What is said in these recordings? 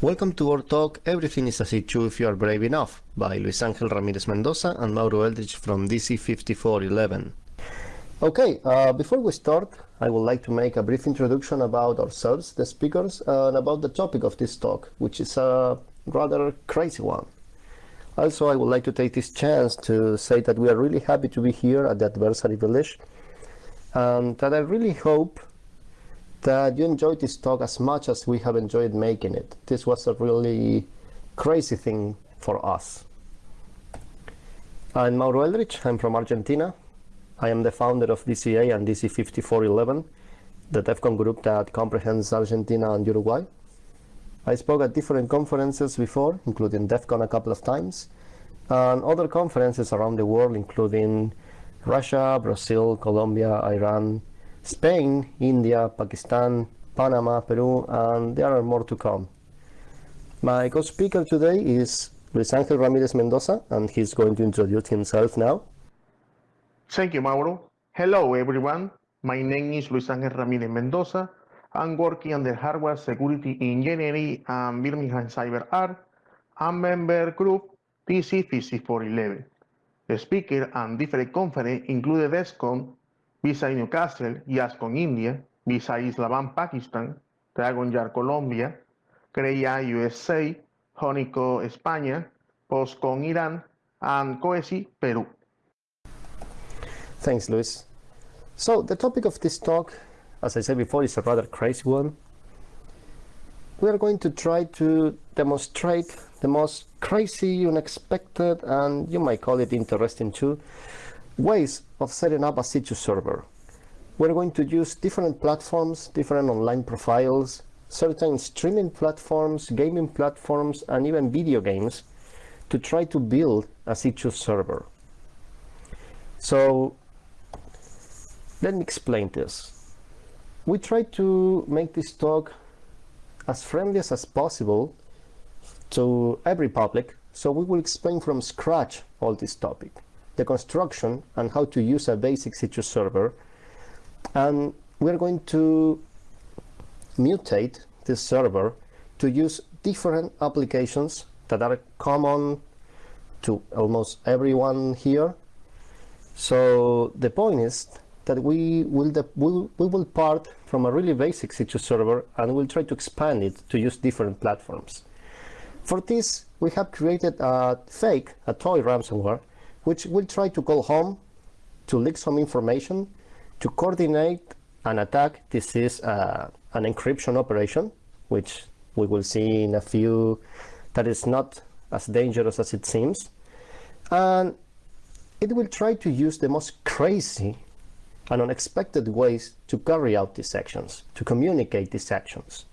Welcome to our talk Everything is a C2 if you are brave enough by Luis Angel Ramirez Mendoza and Mauro Eldridge from DC5411. Okay, uh, before we start, I would like to make a brief introduction about ourselves, the speakers, and about the topic of this talk, which is a rather crazy one. Also, I would like to take this chance to say that we are really happy to be here at the Adversary Village and that I really hope that you enjoyed this talk as much as we have enjoyed making it. This was a really crazy thing for us. I'm Mauro Eldridge, I'm from Argentina. I am the founder of DCA and DC5411, the DEFCON group that comprehends Argentina and Uruguay. I spoke at different conferences before, including DEFCON a couple of times, and other conferences around the world, including Russia, Brazil, Colombia, Iran, Spain, India, Pakistan, Panama, Peru, and there are more to come. My co-speaker today is Luis Angel Ramirez Mendoza, and he's going to introduce himself now. Thank you, Mauro. Hello, everyone. My name is Luis Angel Ramirez Mendoza. I'm working on the Hardware Security Engineering and Birmingham Cyber Art and member group DC5411. The speaker and different conference include DEF CON Visa Newcastle, YASCON India, Visa Islamabad Pakistan, Dragon Yard Colombia, CREA USA, Honico España, POSCON Iran, and COESI Peru. Thanks, Luis. So the topic of this talk, as I said before, is a rather crazy one. We are going to try to demonstrate the most crazy, unexpected, and you might call it interesting too, ways of setting up a C2 server. We're going to use different platforms, different online profiles, certain streaming platforms, gaming platforms, and even video games to try to build a C2 server. So let me explain this. We try to make this talk as friendly as possible to every public, so we will explain from scratch all this topic the construction and how to use a basic C2 server. And we're going to mutate this server to use different applications that are common to almost everyone here. So the point is that we will, we'll, we will part from a really basic C2 server and we'll try to expand it to use different platforms. For this, we have created a fake, a toy ransomware, which will try to call home to leak some information to coordinate an attack. This is uh, an encryption operation, which we will see in a few that is not as dangerous as it seems. And it will try to use the most crazy and unexpected ways to carry out these actions, to communicate these actions.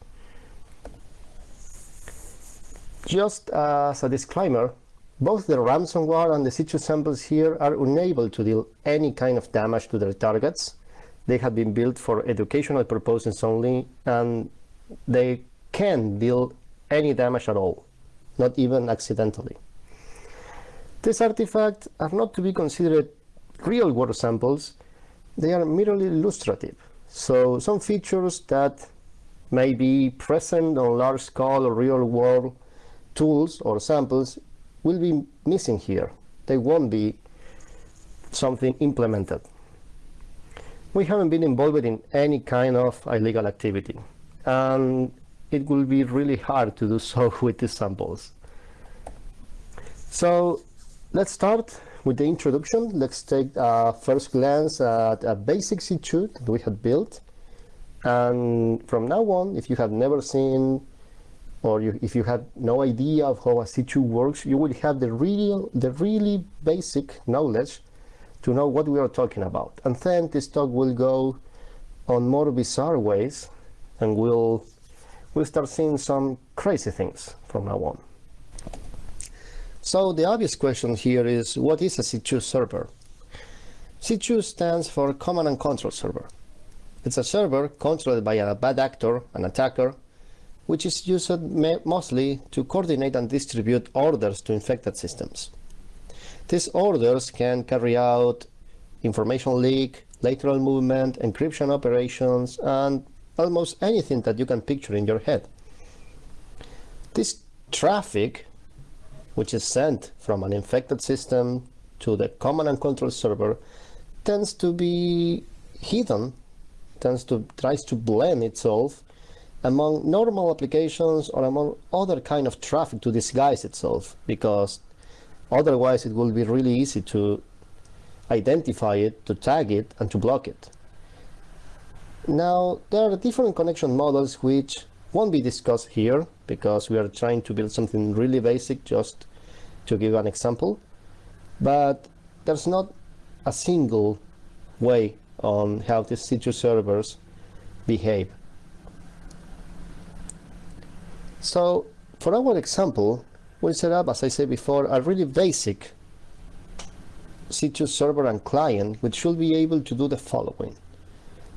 Just as a disclaimer, both the ransomware and the C2 samples here are unable to deal any kind of damage to their targets. They have been built for educational purposes only, and they can deal any damage at all, not even accidentally. These artifacts are not to be considered real-world samples, they are merely illustrative. So some features that may be present on large-scale or real-world tools or samples will be missing here. They won't be something implemented. We haven't been involved in any kind of illegal activity and it will be really hard to do so with these samples. So let's start with the introduction. Let's take a first glance at a basic C2 that we had built. And from now on, if you have never seen or you, if you have no idea of how a C2 works, you will have the real, the really basic knowledge to know what we are talking about. And then this talk will go on more bizarre ways, and we'll we'll start seeing some crazy things from now on. So the obvious question here is, what is a C2 server? C2 stands for Command and Control Server. It's a server controlled by a bad actor, an attacker, which is used mostly to coordinate and distribute orders to infected systems. These orders can carry out information leak, lateral movement, encryption operations, and almost anything that you can picture in your head. This traffic, which is sent from an infected system to the command and control server, tends to be hidden, tends to tries to blend itself among normal applications or among other kind of traffic to disguise itself because otherwise it will be really easy to identify it, to tag it and to block it. Now there are different connection models which won't be discussed here because we are trying to build something really basic just to give an example but there's not a single way on how these C2 servers behave. So for our example, we'll set up, as I said before, a really basic C2 server and client, which should be able to do the following.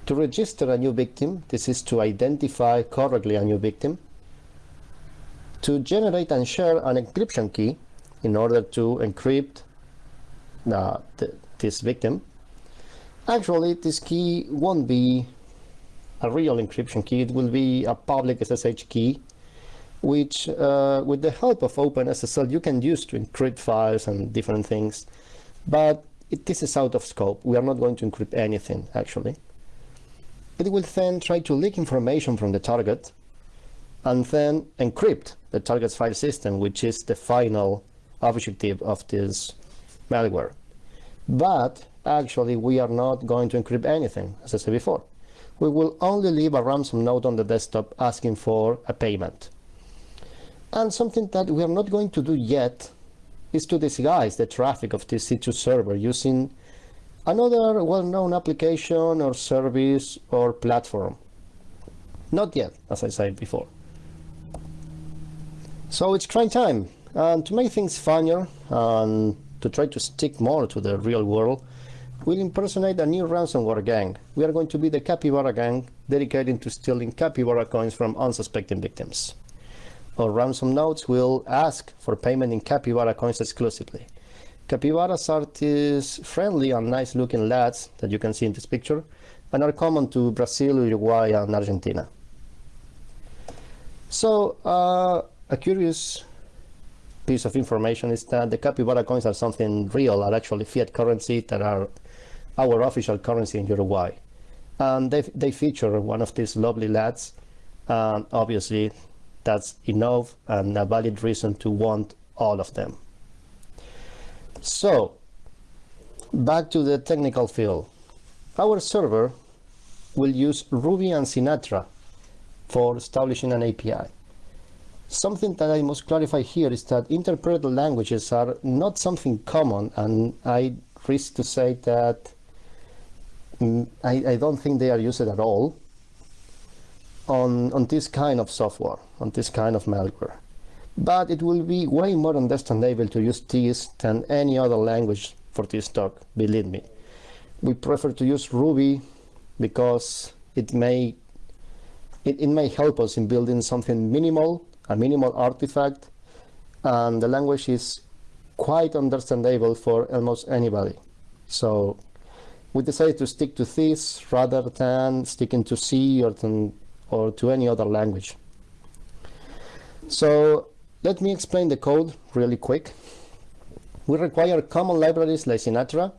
To register a new victim, this is to identify correctly a new victim. To generate and share an encryption key in order to encrypt uh, this victim. Actually, this key won't be a real encryption key, it will be a public SSH key which uh, with the help of OpenSSL you can use to encrypt files and different things. But it, this is out of scope. We are not going to encrypt anything actually. It will then try to leak information from the target and then encrypt the target's file system which is the final objective of this malware. But actually we are not going to encrypt anything as I said before. We will only leave a ransom note on the desktop asking for a payment and something that we are not going to do yet is to disguise the traffic of this C2 server using another well-known application or service or platform. Not yet, as I said before. So it's trying time. And to make things funnier and to try to stick more to the real world, we'll impersonate a new ransomware gang. We are going to be the Capybara gang, dedicated to stealing capybara coins from unsuspecting victims or ransom notes will ask for payment in capybara coins exclusively. Capybaras are these friendly and nice looking lads that you can see in this picture and are common to Brazil, Uruguay and Argentina. So uh, a curious piece of information is that the capybara coins are something real, are actually fiat currency that are our official currency in Uruguay. And they, they feature one of these lovely lads. And obviously that's enough and a valid reason to want all of them. So, back to the technical field. Our server will use Ruby and Sinatra for establishing an API. Something that I must clarify here is that interpreted languages are not something common and I risk to say that mm, I, I don't think they are used at all on, on this kind of software, on this kind of malware. But it will be way more understandable to use this than any other language for this talk, believe me. We prefer to use Ruby because it may it, it may help us in building something minimal, a minimal artifact, and the language is quite understandable for almost anybody. So we decided to stick to this rather than sticking to C or than or to any other language. So let me explain the code really quick. We require common libraries like Sinatra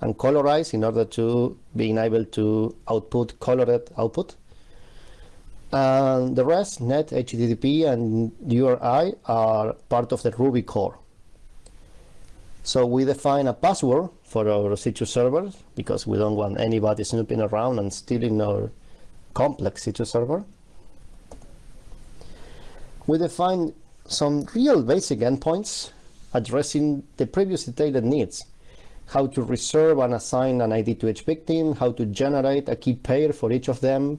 and Colorize in order to being able to output colored output. And the rest, net, HTTP, and URI are part of the Ruby core. So we define a password for our C2 servers because we don't want anybody snooping around and stealing our complex C2 server. We define some real basic endpoints addressing the previously detailed needs, how to reserve and assign an ID to each victim, how to generate a key pair for each of them,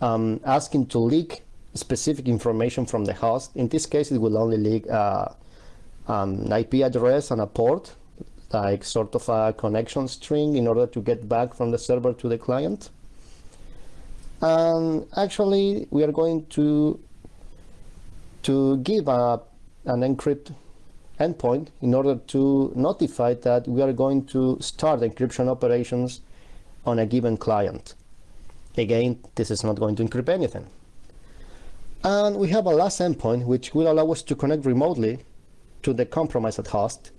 um, asking to leak specific information from the host. In this case, it will only leak uh, um, an IP address and a port, like sort of a connection string in order to get back from the server to the client. And actually, we are going to to give a, an encrypt endpoint in order to notify that we are going to start encryption operations on a given client. Again, this is not going to encrypt anything. And we have a last endpoint which will allow us to connect remotely to the compromised host,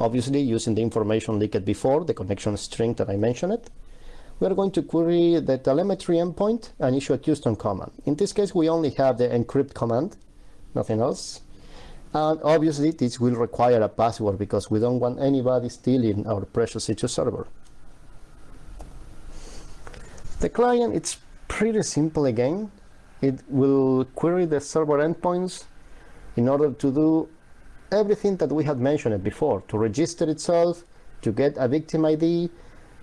obviously using the information leaked before, the connection string that I mentioned. We are going to query the telemetry endpoint and issue a custom command. In this case, we only have the encrypt command, nothing else. And obviously, this will require a password because we don't want anybody stealing our precious C2 server. The client, it's pretty simple again. It will query the server endpoints in order to do everything that we had mentioned before, to register itself, to get a victim ID,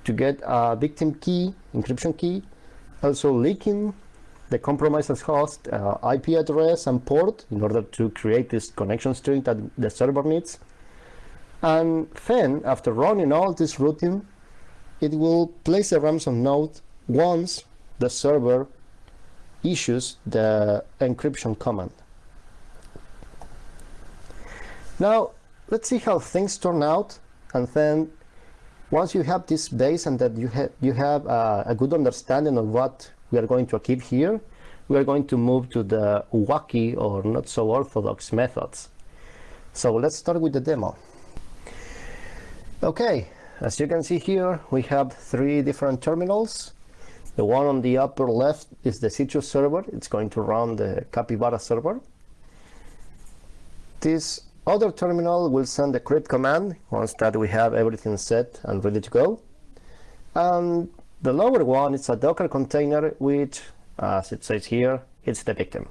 to get a victim key, encryption key, also leaking the compromised host uh, IP address and port in order to create this connection string that the server needs. And then, after running all this routine, it will place a ransom note once the server issues the encryption command. Now, let's see how things turn out, and then once you have this base and that you have you have uh, a good understanding of what we are going to achieve here, we are going to move to the wacky or not so orthodox methods. So let's start with the demo. Okay, as you can see here, we have three different terminals. The one on the upper left is the C2 server. It's going to run the Capybara server. This other terminal will send the crypt command once that we have everything set and ready to go. And the lower one is a Docker container which, as it says here, it's the victim.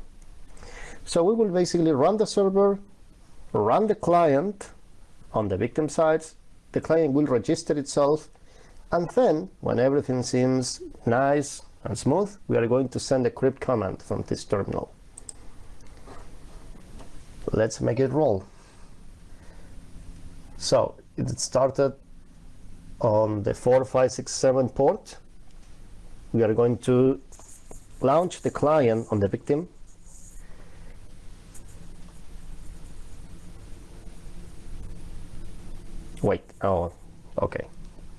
So we will basically run the server, run the client on the victim side. The client will register itself. And then, when everything seems nice and smooth, we are going to send a crypt command from this terminal. Let's make it roll. So it started on the 4567 port. We are going to launch the client on the victim. Wait, oh, okay.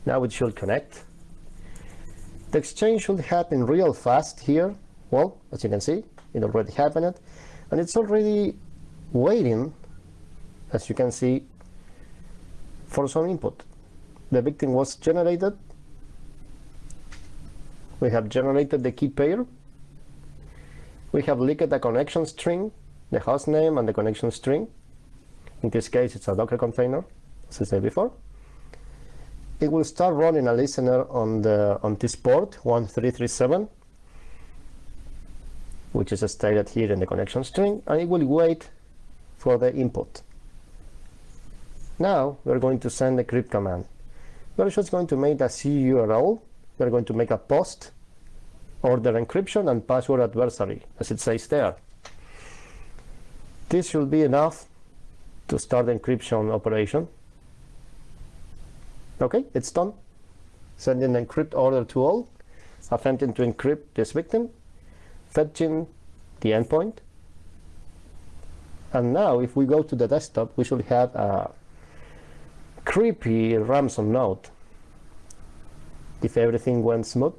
Now it should connect. The exchange should happen real fast here. Well, as you can see, it already happened. And it's already waiting, as you can see, for some input. The victim was generated. We have generated the key pair. We have leaked the connection string, the host name and the connection string. In this case, it's a Docker container, as I said before. It will start running a listener on the on this port 1337, which is stated here in the connection string, and it will wait for the input. Now we're going to send the crypt command. We're just going to make a CURL. We're going to make a post, order encryption and password adversary, as it says there. This should be enough to start the encryption operation. Okay, it's done. Sending an encrypt order to all, attempting to encrypt this victim, fetching the endpoint. And now if we go to the desktop, we should have a creepy ransom note if everything went smooth.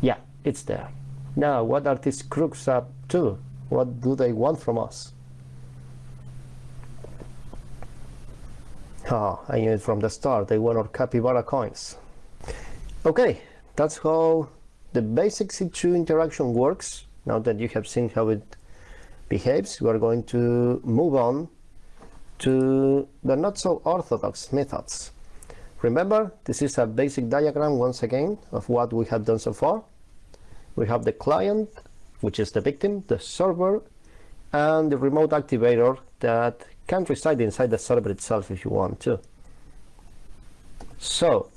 Yeah, it's there. Now, what are these crooks up to? What do they want from us? Ah, I knew it from the start. They want our capybara coins. Okay, that's how the basic C2 interaction works. Now that you have seen how it behaves, we are going to move on to the not so orthodox methods. Remember, this is a basic diagram once again of what we have done so far. We have the client, which is the victim, the server, and the remote activator that can reside inside the server itself if you want to. So,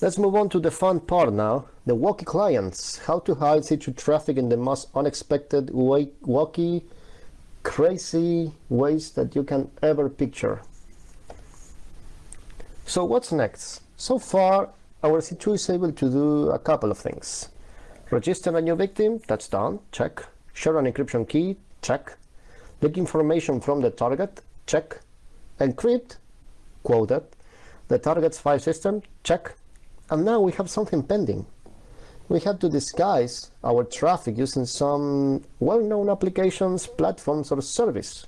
let's move on to the fun part now, the wacky clients, how to hide C2 traffic in the most unexpected, wacky, crazy ways that you can ever picture. So what's next? So far, our C2 is able to do a couple of things. Register a new victim, that's done, check. Share an encryption key, check. Leak information from the target, check. Encrypt, quoted. The target's file system, check. And now we have something pending. We have to disguise our traffic using some well-known applications, platforms, or service.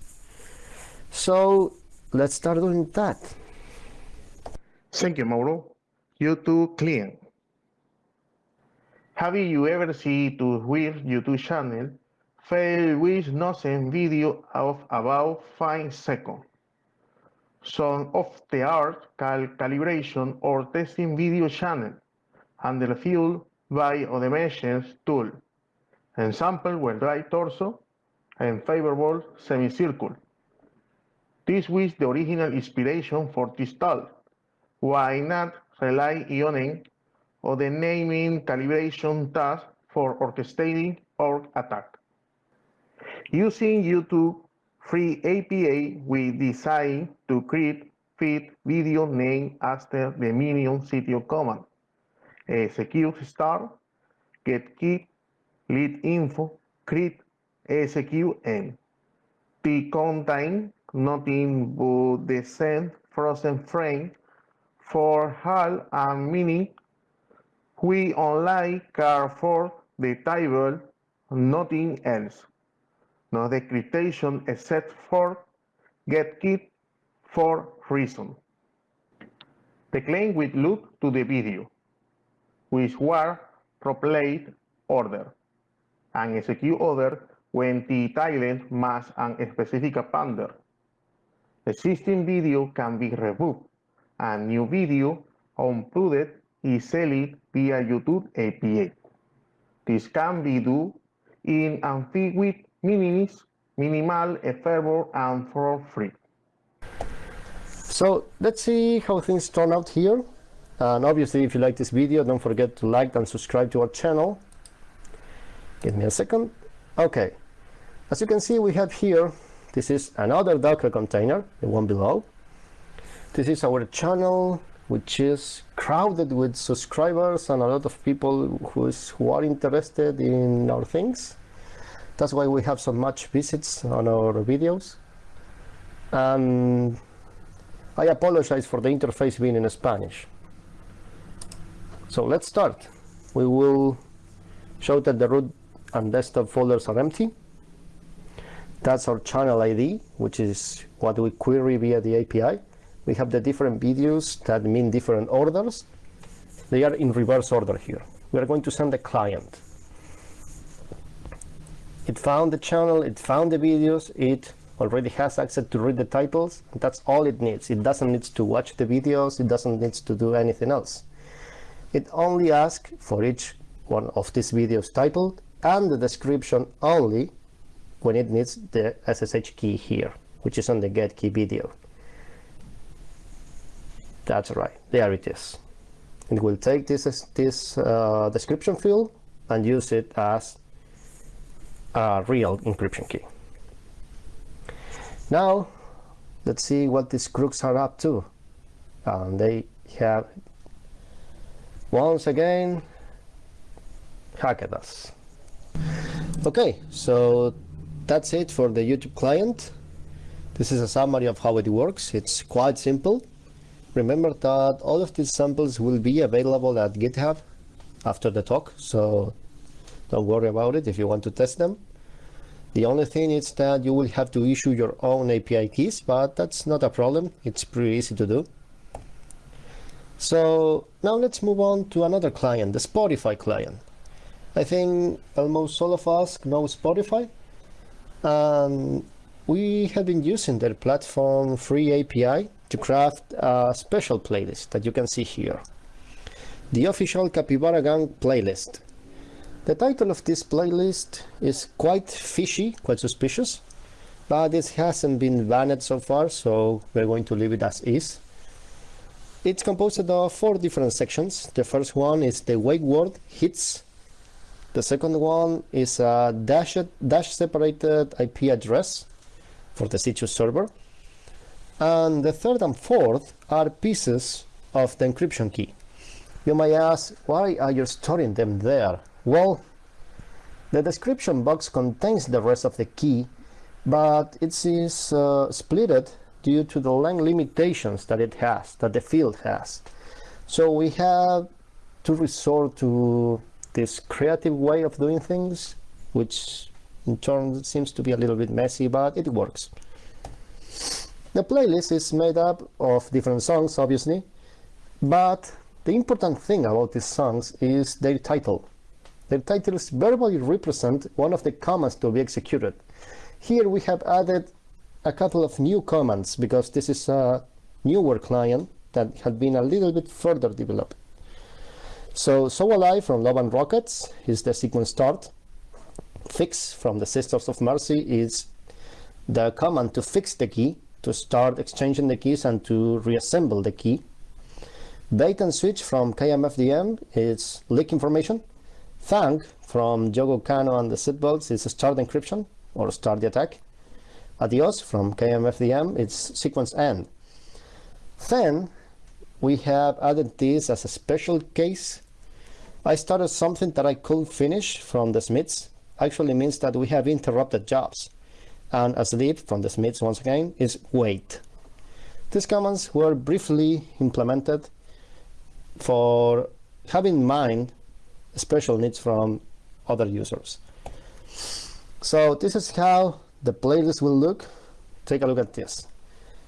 So let's start doing that. Thank you, Mauro. YouTube clean. Have you ever seen to where YouTube channel fail with nothing video of about 5 seconds? Some of the art cal calibration or testing video channel and the fuel by automations tool. Example were dry torso and favorable semicircle. This was the original inspiration for this tool. Why not rely on it or the naming calibration task for orchestrating or attack? Using YouTube free APA, we decided to create fit video name after the minion sitio command Eh, execute star, get key, lead info, create, execute, and the contain nothing but the same frozen frame for HAL and meaning we only care for the table, nothing else. No decryption except for get key for reason. The claim will look to the video which were proplayed order and execute order when the title matches a specific appender. Existing video can be removed and new video uploaded easily via YouTube API. This can be done in and with minimis, minimal effort and for free. So let's see how things turn out here. And obviously, if you like this video, don't forget to like and subscribe to our channel. Give me a second. Okay. As you can see, we have here, this is another Docker container, the one below. This is our channel, which is crowded with subscribers and a lot of people who, is, who are interested in our things. That's why we have so much visits on our videos. And I apologize for the interface being in Spanish. So let's start. We will show that the root and desktop folders are empty. That's our channel ID, which is what we query via the API. We have the different videos that mean different orders. They are in reverse order here. We are going to send the client. It found the channel, it found the videos, it already has access to read the titles. That's all it needs. It doesn't need to watch the videos, it doesn't need to do anything else. It only asks for each one of these videos titled and the description only when it needs the SSH key here, which is on the get key video. That's right, there it is. It will take this, this uh, description field and use it as a real encryption key. Now, let's see what these crooks are up to. And they have once again hacked us. Okay so that's it for the YouTube client. This is a summary of how it works. It's quite simple. Remember that all of these samples will be available at github after the talk so don't worry about it if you want to test them. The only thing is that you will have to issue your own API keys but that's not a problem. It's pretty easy to do so now let's move on to another client, the Spotify client. I think almost all of us know Spotify. and we have been using their platform free API to craft a special playlist that you can see here. The official Capybara Gang playlist. The title of this playlist is quite fishy, quite suspicious, but it hasn't been banned so far, so we're going to leave it as is. It's composed of four different sections. The first one is the wake word hits. The second one is a dash, dash separated IP address for the Citrus server. And the third and fourth are pieces of the encryption key. You may ask, why are you storing them there? Well, the description box contains the rest of the key, but it is uh, splitted due to the length limitations that it has, that the field has. So we have to resort to this creative way of doing things, which in turn seems to be a little bit messy, but it works. The playlist is made up of different songs, obviously, but the important thing about these songs is their title. Their titles verbally represent one of the commands to be executed. Here we have added a couple of new commands because this is a newer client that had been a little bit further developed. So, So Alive from Love and Rockets is the sequence start. Fix from the Sisters of Mercy is the command to fix the key, to start exchanging the keys and to reassemble the key. Bait and switch from KMFDM is leak information. Thank from Yogo Kano and the Seatbelts is start encryption or start the attack. Adios from KMFDM, it's sequence end. Then we have added this as a special case. I started something that I couldn't finish from the Smiths. Actually means that we have interrupted jobs. And as lead from the Smiths once again is wait. These commands were briefly implemented for having in mind special needs from other users. So this is how the playlist will look. Take a look at this.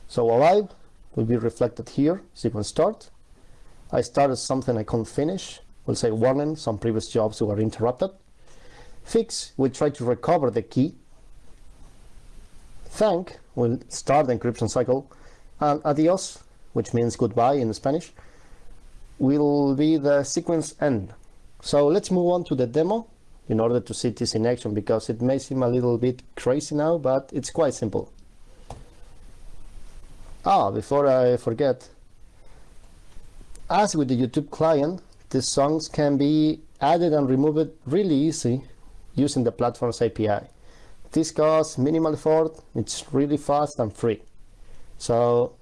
So alive will be reflected here, sequence start. I started something I can't finish. We'll say warning, some previous jobs were interrupted. Fix will try to recover the key. Thank will start the encryption cycle. And adios, which means goodbye in Spanish, will be the sequence end. So let's move on to the demo in order to see this in action because it may seem a little bit crazy now, but it's quite simple. Ah, before I forget, as with the YouTube client, these songs can be added and removed really easy using the platform's API. This costs minimal effort, it's really fast and free. So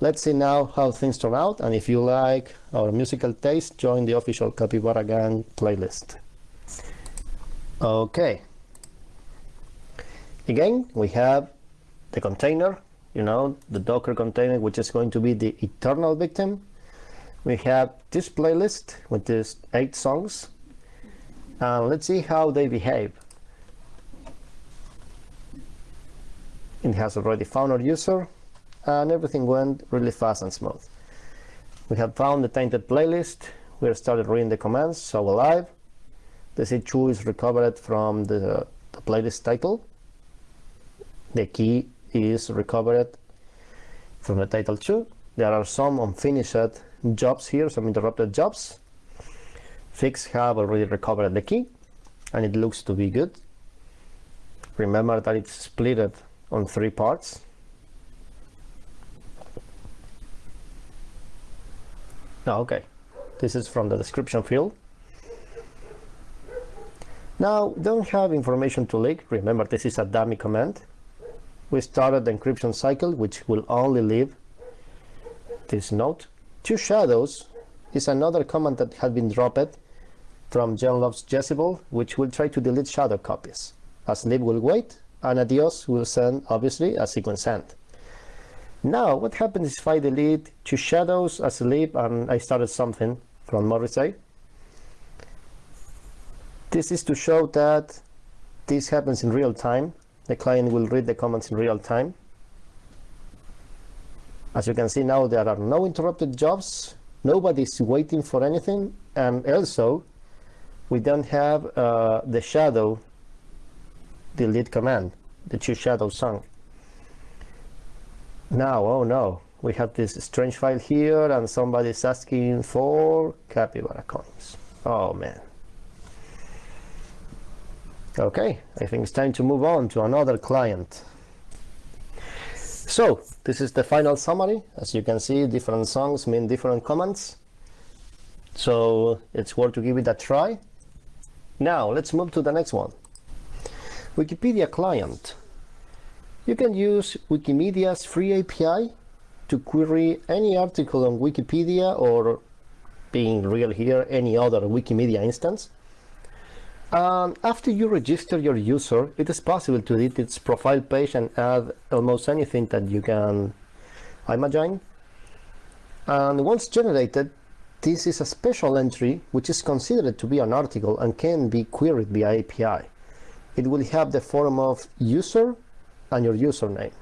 let's see now how things turn out and if you like our musical taste, join the official Capybara Gang playlist. Okay. Again, we have the container, you know, the Docker container, which is going to be the eternal victim. We have this playlist with these eight songs. And let's see how they behave. It has already found our user and everything went really fast and smooth. We have found the tainted playlist. We have started reading the commands, so alive. The C2 is recovered from the, the playlist title. The key is recovered from the title 2. There are some unfinished jobs here, some interrupted jobs. Fix have already recovered the key and it looks to be good. Remember that it's split on three parts. Oh, okay. This is from the description field. Now, don't have information to leak. Remember, this is a dummy command. We started the encryption cycle, which will only leave this note. Two shadows is another command that had been dropped from Jen Loves Jezebel, which will try to delete shadow copies. A sleep will wait, and adios will send, obviously, a sequence end. Now, what happens if I delete two shadows, a sleep, and I started something from Morrissey? This is to show that this happens in real time. The client will read the comments in real time. As you can see now, there are no interrupted jobs. Nobody's waiting for anything. And also, we don't have uh, the shadow delete command, the two shadow song. Now, oh no, we have this strange file here and somebody's asking for capybara coins. Oh man. Okay, I think it's time to move on to another client. So, this is the final summary. As you can see, different songs mean different commands. So, it's worth to give it a try. Now, let's move to the next one. Wikipedia client. You can use Wikimedia's free API to query any article on Wikipedia or, being real here, any other Wikimedia instance um, after you register your user, it is possible to edit its profile page and add almost anything that you can imagine. And once generated, this is a special entry which is considered to be an article and can be queried via API. It will have the form of user and your username.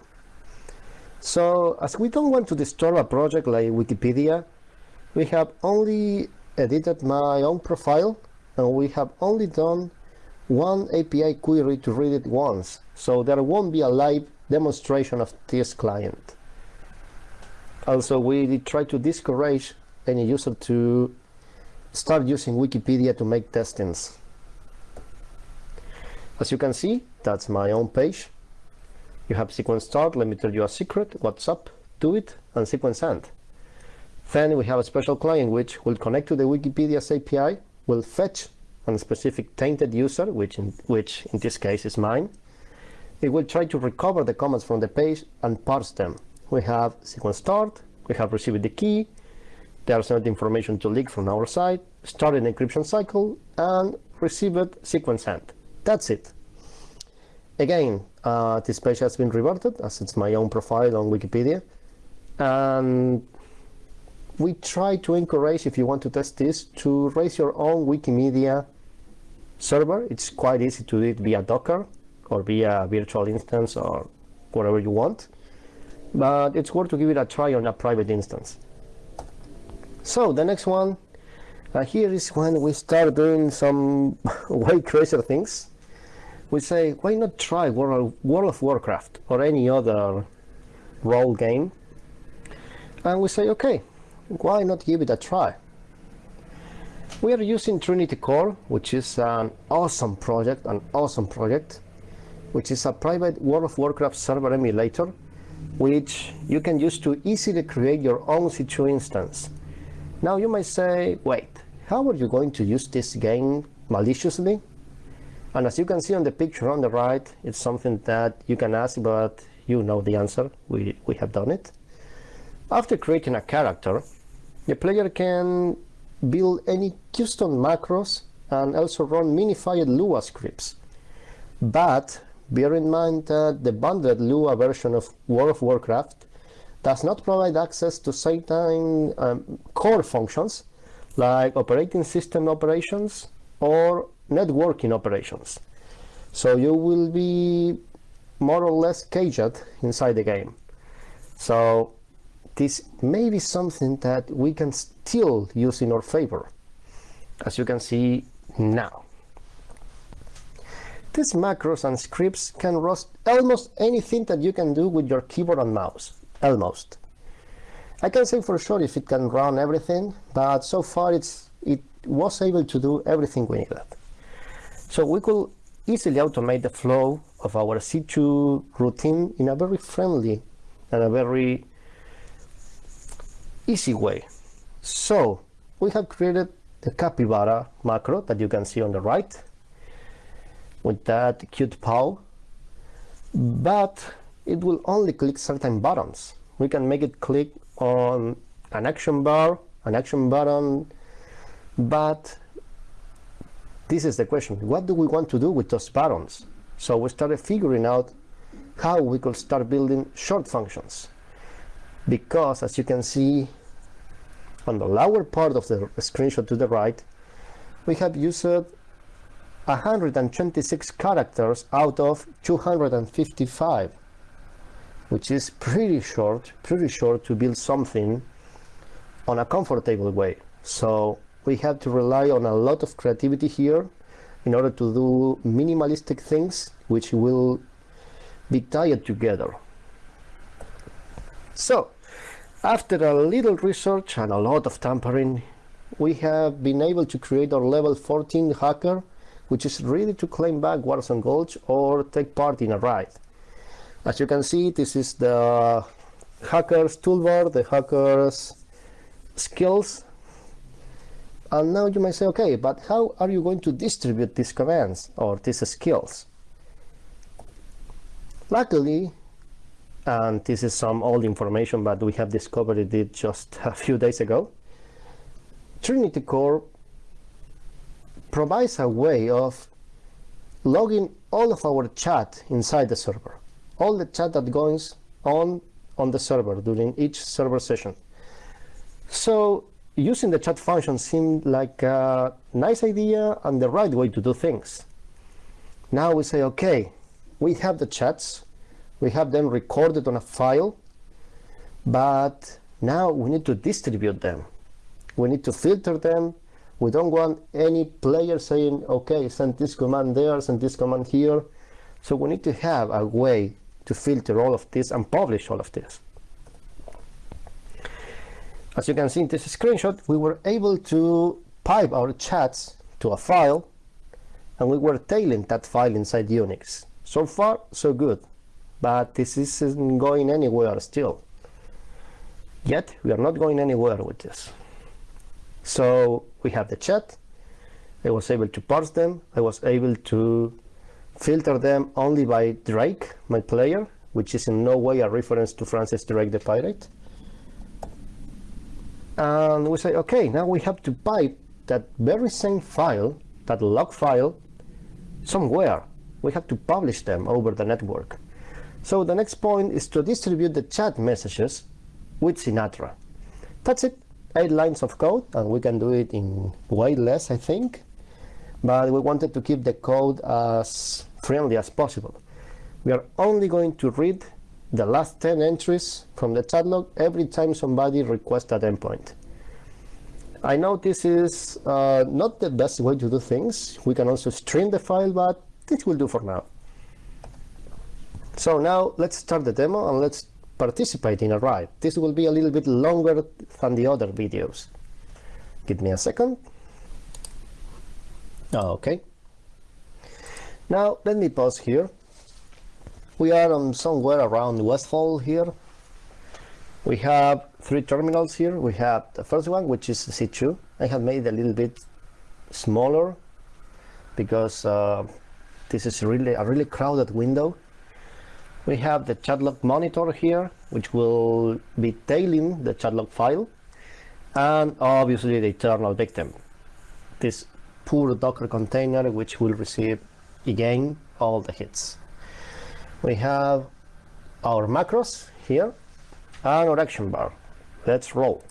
So as we don't want to disturb a project like Wikipedia, we have only edited my own profile and we have only done one API query to read it once. So there won't be a live demonstration of this client. Also, we try to discourage any user to start using Wikipedia to make testings. As you can see, that's my own page. You have sequence start, let me tell you a secret, what's up, do it, and sequence end. Then we have a special client which will connect to the Wikipedia's API, will fetch a specific tainted user, which in, which in this case is mine. It will try to recover the comments from the page and parse them. We have sequence start, we have received the key, there's not information to leak from our side, started encryption cycle, and received sequence end. That's it. Again, uh, this page has been reverted as it's my own profile on Wikipedia. And we try to encourage, if you want to test this, to raise your own Wikimedia server. It's quite easy to do it via Docker or via virtual instance or whatever you want. But it's worth to give it a try on a private instance. So the next one, uh, here is when we start doing some way crazier things. We say, why not try World, World of Warcraft or any other role game? And we say, okay, why not give it a try? We are using Trinity Core, which is an awesome project, an awesome project, which is a private World of Warcraft server emulator, which you can use to easily create your own C2 instance. Now you might say, wait, how are you going to use this game maliciously? And as you can see on the picture on the right, it's something that you can ask, but you know the answer. We, we have done it. After creating a character, the player can build any custom macros and also run minified Lua scripts. But bear in mind that the bundled Lua version of World of Warcraft does not provide access to certain um, core functions like operating system operations or networking operations. So you will be more or less caged inside the game. So this may be something that we can still use in our favor, as you can see now. These macros and scripts can run almost anything that you can do with your keyboard and mouse, almost. I can say for sure if it can run everything, but so far it's it was able to do everything we needed. So we could easily automate the flow of our C2 routine in a very friendly and a very easy way. So we have created the capybara macro that you can see on the right with that cute paw, but it will only click certain buttons. We can make it click on an action bar, an action button, but this is the question. What do we want to do with those buttons? So we started figuring out how we could start building short functions. Because as you can see on the lower part of the screenshot to the right, we have used 126 characters out of 255, which is pretty short, pretty short to build something on a comfortable way. So we have to rely on a lot of creativity here in order to do minimalistic things which will be tied together. So after a little research and a lot of tampering, we have been able to create our level 14 hacker, which is ready to claim back Warzone Gulch or take part in a raid. As you can see, this is the hacker's toolbar, the hacker's skills. And now you might say, okay, but how are you going to distribute these commands or these skills? Luckily, and this is some old information, but we have discovered it just a few days ago. Trinity Core provides a way of logging all of our chat inside the server, all the chat that goes on on the server during each server session. So using the chat function seemed like a nice idea and the right way to do things. Now we say, okay, we have the chats, we have them recorded on a file, but now we need to distribute them. We need to filter them. We don't want any player saying, okay, send this command there, send this command here. So we need to have a way to filter all of this and publish all of this. As you can see in this screenshot, we were able to pipe our chats to a file and we were tailing that file inside Unix. So far, so good, but this isn't going anywhere still. Yet, we are not going anywhere with this. So we have the chat, I was able to parse them, I was able to filter them only by Drake, my player, which is in no way a reference to Francis Drake the pirate. And we say okay now we have to pipe that very same file that log file somewhere. We have to publish them over the network so the next point is to distribute the chat messages with Sinatra that's it eight lines of code and we can do it in way less I think but we wanted to keep the code as friendly as possible we are only going to read the last 10 entries from the chat log every time somebody requests that endpoint. I know this is uh, not the best way to do things. We can also stream the file, but this will do for now. So now let's start the demo and let's participate in a ride. This will be a little bit longer than the other videos. Give me a second. Okay. Now let me pause here we are somewhere around Westfall here. We have three terminals here. We have the first one, which is C2. I have made a little bit smaller because uh, this is really a really crowded window. We have the chatlog monitor here, which will be tailing the chatlog file, and obviously the eternal victim, this poor Docker container, which will receive again all the hits we have our macros here and our action bar. Let's roll.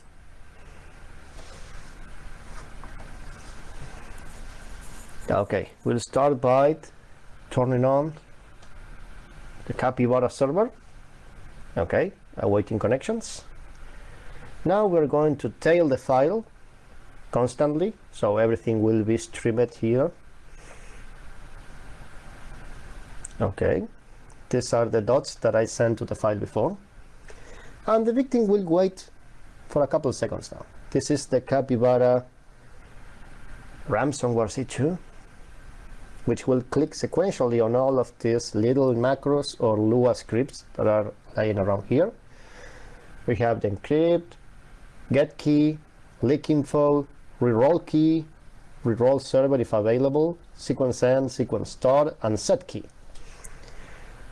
Okay, we'll start by turning on the Capybara server. Okay, awaiting connections. Now we're going to tail the file constantly, so everything will be streamed here. Okay, these are the dots that I sent to the file before. And the victim will wait for a couple seconds now. This is the Capybara ransomware C2, which will click sequentially on all of these little macros or Lua scripts that are lying around here. We have the encrypt, get key, leak info, reroll key, reroll server if available, sequence end, sequence start, and set key.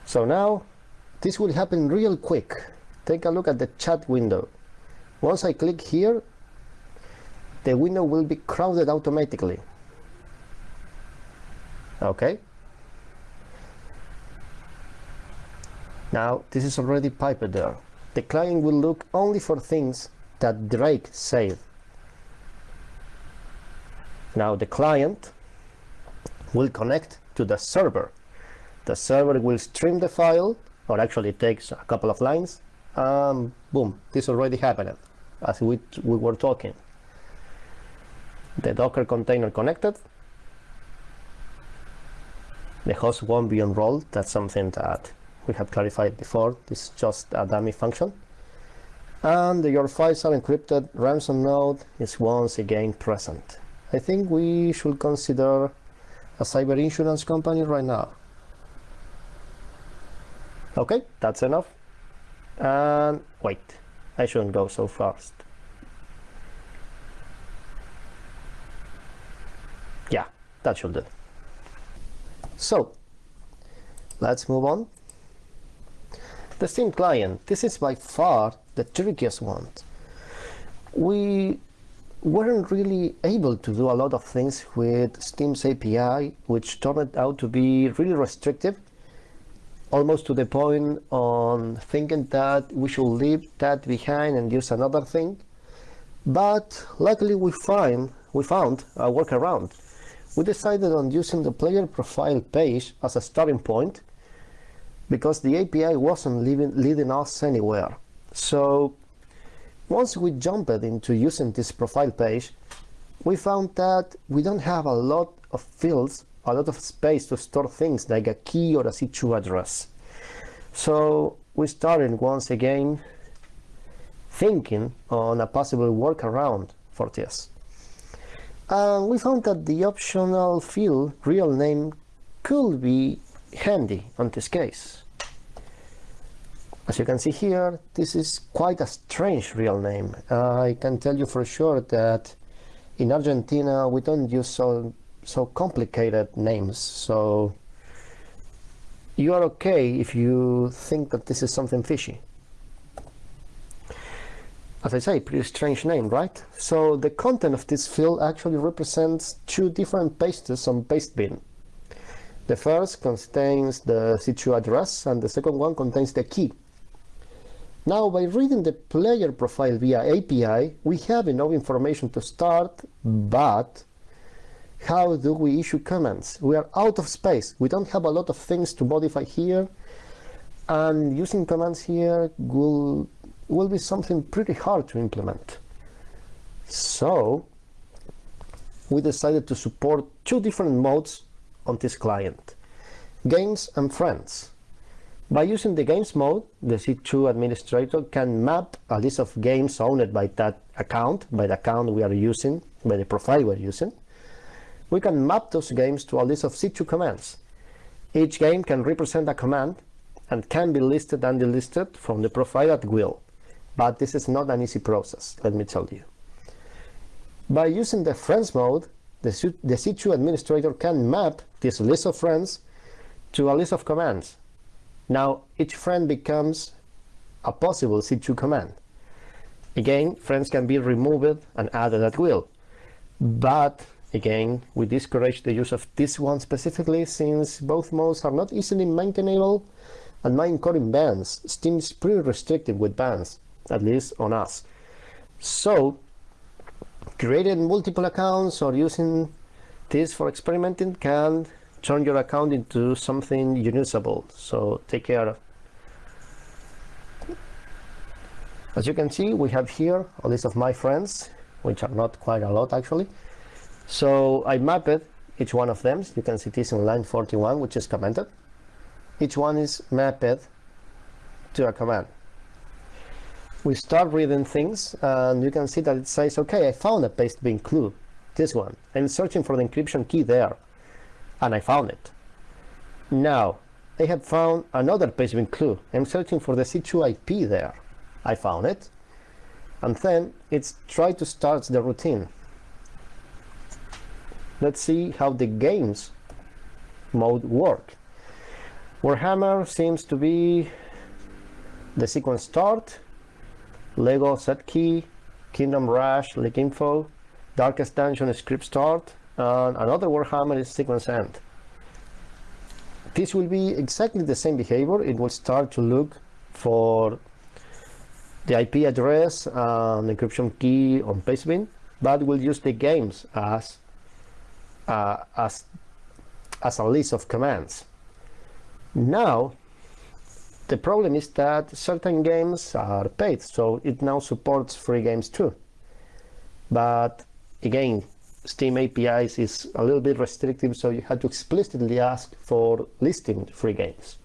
So now this will happen real quick. Take a look at the chat window. Once I click here, the window will be crowded automatically. Okay. Now this is already piped there. The client will look only for things that Drake saved. Now the client will connect to the server the server will stream the file or actually takes a couple of lines um, boom this already happened as we, we were talking the docker container connected the host won't be enrolled that's something that we have clarified before. This is just a dummy function. And your files are encrypted. Ransom node is once again present. I think we should consider a cyber insurance company right now. Okay that's enough. And wait I shouldn't go so fast. Yeah that should do so let's move on. The Steam client this is by far the trickiest one. We weren't really able to do a lot of things with Steam's API which turned out to be really restrictive almost to the point on thinking that we should leave that behind and use another thing. But luckily we find we found a workaround. We decided on using the player profile page as a starting point because the API wasn't leading, leading us anywhere. So once we jumped into using this profile page, we found that we don't have a lot of fields, a lot of space to store things like a key or a situ address. So we started once again thinking on a possible workaround for this. And we found that the optional field real name could be handy on this case. As you can see here, this is quite a strange real name. Uh, I can tell you for sure that in Argentina we don't use so so complicated names. So you are okay if you think that this is something fishy. As I say, pretty strange name, right? So the content of this field actually represents two different pastes on Pastebin. The first contains the situ address and the second one contains the key. Now, by reading the player profile via API, we have enough information to start, but how do we issue commands? We are out of space. We don't have a lot of things to modify here. And using commands here will, will be something pretty hard to implement. So we decided to support two different modes on this client, games and friends. By using the games mode, the C2 administrator can map a list of games owned by that account, by the account we are using, by the profile we're using, we can map those games to a list of C2 commands. Each game can represent a command and can be listed and delisted from the profile at will. But this is not an easy process, let me tell you. By using the friends mode, the, C2 administrator can map this list of friends to a list of commands. Now, each friend becomes a possible C2 command. Again, friends can be removed and added at will. But Again, we discourage the use of this one specifically since both modes are not easily maintainable and my encoding bans seems pretty restrictive with bans, at least on us. So, creating multiple accounts or using this for experimenting can turn your account into something unusable, so take care. Of. As you can see, we have here a list of my friends, which are not quite a lot actually. So I mapped each one of them. You can see this in line 41, which is commented. Each one is mapped to a command. We start reading things and you can see that it says, okay, I found a Pastebin clue, this one. I'm searching for the encryption key there and I found it. Now, I have found another Pastebin clue. I'm searching for the C2 IP there. I found it. And then it's try to start the routine let's see how the games mode work. Warhammer seems to be the sequence start, Lego set key, Kingdom Rush, leak info, Darkest Dungeon script start, and another Warhammer is sequence end. This will be exactly the same behavior. It will start to look for the IP address and encryption key on Pastebin, but we'll use the games as uh, as, as a list of commands. Now, the problem is that certain games are paid, so it now supports free games too. But again, Steam APIs is a little bit restrictive, so you have to explicitly ask for listing free games.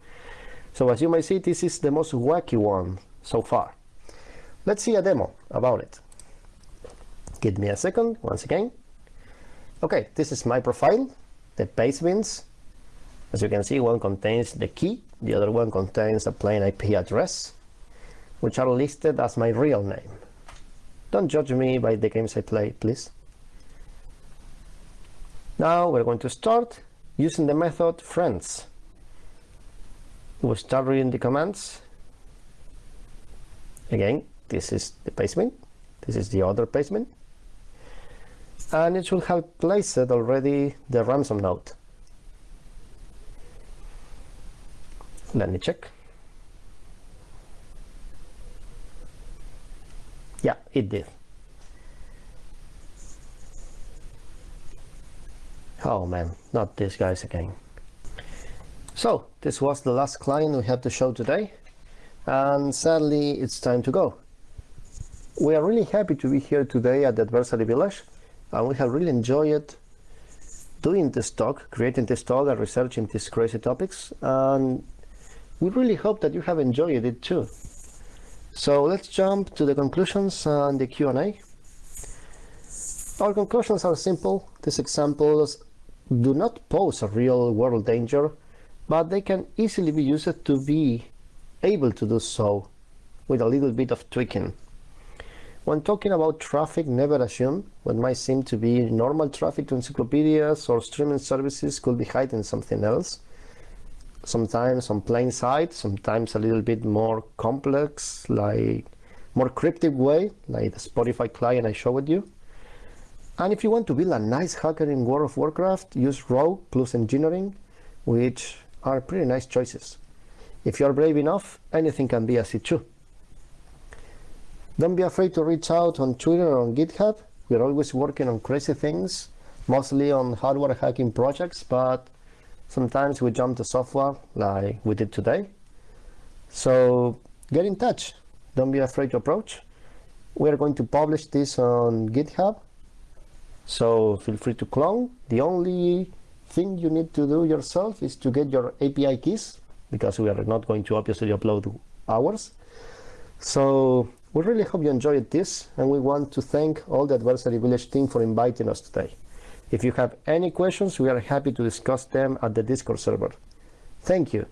So as you may see, this is the most wacky one so far. Let's see a demo about it. Give me a second, once again. Okay, this is my profile, the Pastebins. As you can see, one contains the key, the other one contains a plain IP address, which are listed as my real name. Don't judge me by the games I play, please. Now we're going to start using the method friends. We'll start reading the commands. Again, this is the placement. This is the other placement. and it should have placed already the ransom note. Let me check. Yeah, it did. Oh man, not these guys again. So this was the last client we had to show today and sadly it's time to go. We are really happy to be here today at the Adversary Village and we have really enjoyed doing this talk, creating this talk and researching these crazy topics and we really hope that you have enjoyed it too. So let's jump to the conclusions and the Q&A. Our conclusions are simple. These examples do not pose a real world danger, but they can easily be used to be able to do so with a little bit of tweaking. When talking about traffic, never assume what might seem to be normal traffic to encyclopedias or streaming services could be hiding something else. Sometimes on plain sight, sometimes a little bit more complex, like more cryptic way, like the Spotify client I showed you. And if you want to build a nice hacker in World of Warcraft, use Rogue plus Engineering, which are pretty nice choices. If you're brave enough, anything can be a C2. Don't be afraid to reach out on Twitter or on GitHub. We're always working on crazy things, mostly on hardware hacking projects, but sometimes we jump to software like we did today. So get in touch. Don't be afraid to approach. We're going to publish this on GitHub. So feel free to clone. The only thing you need to do yourself is to get your API keys because we are not going to obviously upload ours. So we really hope you enjoyed this and we want to thank all the Adversary Village team for inviting us today. If you have any questions, we are happy to discuss them at the Discord server. Thank you.